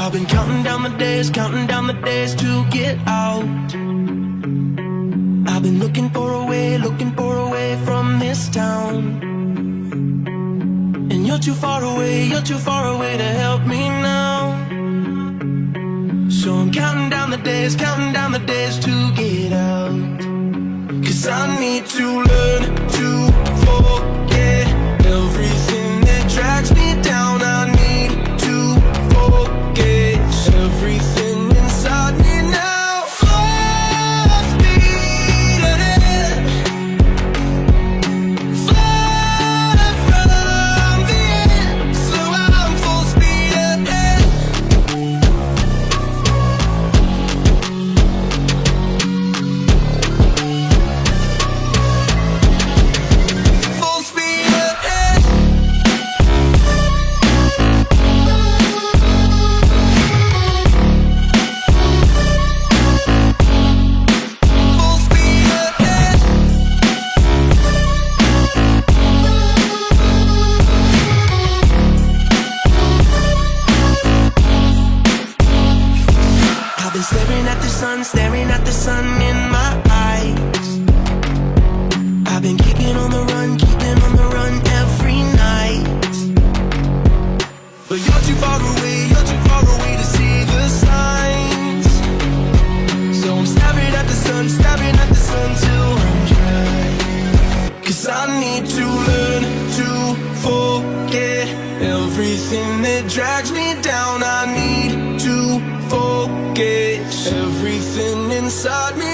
I've been counting down the days, counting down the days to get out. I've been looking for a way, looking for a way from this town. And you're too far away, you're too far away to help me now. So I'm counting down the days, counting down the days to get out. Cause I need to learn been staring at the sun, staring at the sun in my eyes. I've been keeping on the run, keeping on the run every night. But you're too far away, you're too far away to see the signs. So I'm staring at the sun, staring at the sun till I'm dry. Cause I need to learn to forget everything that drags me down. I inside me.